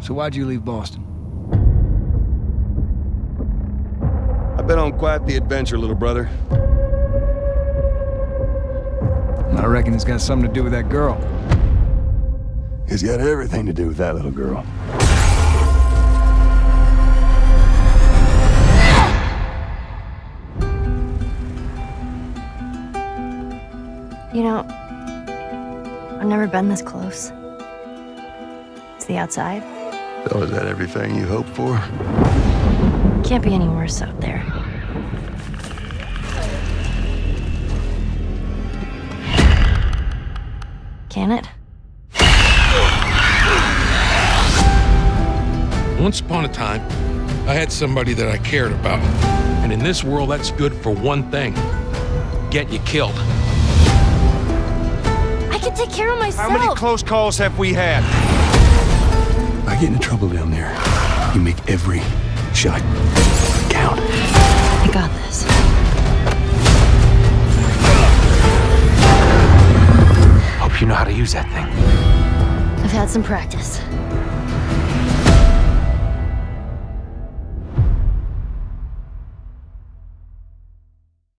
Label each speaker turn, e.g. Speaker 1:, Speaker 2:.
Speaker 1: So why'd you leave Boston?
Speaker 2: I've been on quite the adventure, little brother.
Speaker 1: I reckon it's got something to do with that girl.
Speaker 2: It's got everything to do with that little girl.
Speaker 3: You know, I've never been this close. Is the outside?
Speaker 2: So is that everything you hoped for?
Speaker 3: Can't be any worse out there. Can it?
Speaker 4: Once upon a time, I had somebody that I cared about. And in this world, that's good for one thing get you killed.
Speaker 3: I can take care of myself.
Speaker 5: How many close calls have we had?
Speaker 2: I get into trouble down there. You make every shot count.
Speaker 3: I got this.
Speaker 5: Hope you know how to use that thing.
Speaker 3: I've had some practice.